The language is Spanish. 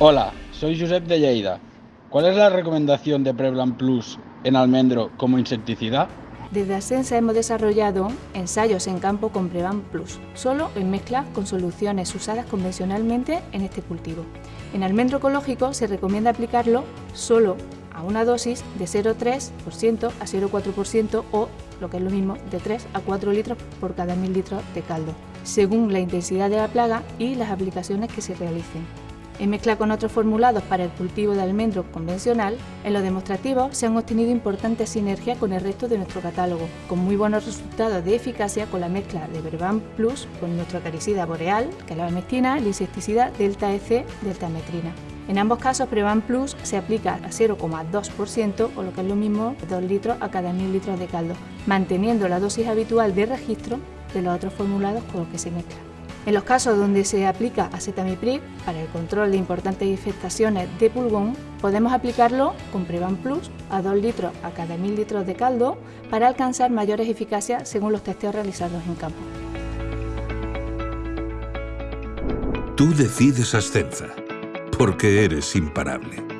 Hola, soy Josep de Lleida. ¿Cuál es la recomendación de Prevlan Plus en almendro como insecticida? Desde Asensa hemos desarrollado ensayos en campo con Prevan Plus, solo en mezcla con soluciones usadas convencionalmente en este cultivo. En almendro ecológico se recomienda aplicarlo solo a una dosis de 0,3% a 0,4% o, lo que es lo mismo, de 3 a 4 litros por cada 1000 litros de caldo, según la intensidad de la plaga y las aplicaciones que se realicen. En mezcla con otros formulados para el cultivo de almendro convencional, en los demostrativos se han obtenido importantes sinergias con el resto de nuestro catálogo, con muy buenos resultados de eficacia con la mezcla de Verban Plus con nuestro acaricida boreal, calabamectina, el insecticida Delta EC, deltametrina. En ambos casos, Prevan Plus se aplica a 0,2% o lo que es lo mismo 2 litros a cada 1000 litros de caldo, manteniendo la dosis habitual de registro de los otros formulados con los que se mezcla. En los casos donde se aplica acetamiprid para el control de importantes infestaciones de pulgón, podemos aplicarlo con Prevan Plus a 2 litros a cada 1000 litros de caldo para alcanzar mayores eficacias según los testeos realizados en campo. Tú decides Ascenza, porque eres imparable.